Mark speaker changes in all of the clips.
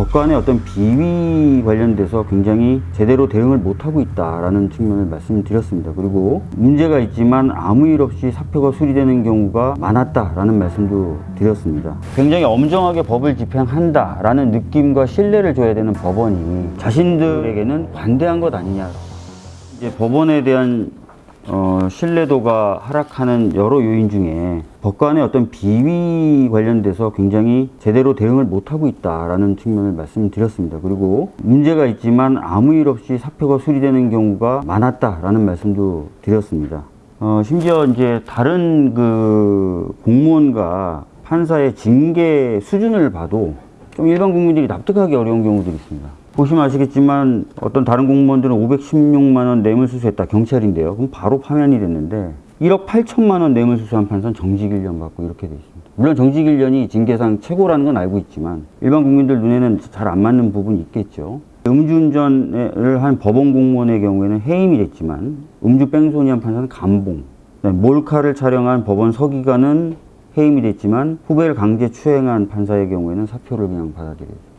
Speaker 1: 법관의 어떤 비위 관련돼서 굉장히 제대로 대응을 못하고 있다라는 측면을 말씀드렸습니다. 그리고 문제가 있지만 아무 일 없이 사표가 수리되는 경우가 많았다라는 말씀도 드렸습니다. 굉장히 엄정하게 법을 집행한다라는 느낌과 신뢰를 줘야 되는 법원이 자신들에게는 관대한 것 아니냐. 이제 법원에 대한 어, 신뢰도가 하락하는 여러 요인 중에 법관의 어떤 비위 관련돼서 굉장히 제대로 대응을 못하고 있다라는 측면을 말씀드렸습니다. 그리고 문제가 있지만 아무 일 없이 사표가 수리되는 경우가 많았다라는 말씀도 드렸습니다. 어, 심지어 이제 다른 그 공무원과 판사의 징계 수준을 봐도 좀 일반 국민들이 납득하기 어려운 경우들이 있습니다. 보시면 아시겠지만 어떤 다른 공무원들은 516만 원 뇌물수수했다 경찰인데요. 그럼 바로 파면이 됐는데 1억 8천만 원 뇌물수수한 판사는 정직 1년 받고 이렇게 돼 있습니다. 물론 정직 1년이 징계상 최고라는 건 알고 있지만 일반 국민들 눈에는 잘 안 맞는 부분이 있겠죠. 음주운전을 한 법원 공무원의 경우에는 해임이 됐지만 음주 뺑소니 한 판사는 감봉. 네, 몰카를 촬영한 법원 서기관은 해임이 됐지만 후배를 강제 추행한 판사의 경우에는 사표를 그냥 받아들여요.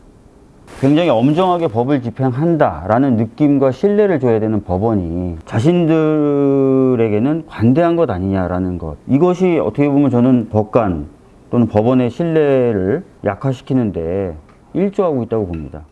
Speaker 1: 굉장히 엄정하게 법을 집행한다라는 느낌과 신뢰를 줘야 되는 법원이 자신들에게는 관대한 것 아니냐라는 것. 이것이 어떻게 보면 저는 법관 또는 법원의 신뢰를 약화시키는데 일조하고 있다고 봅니다.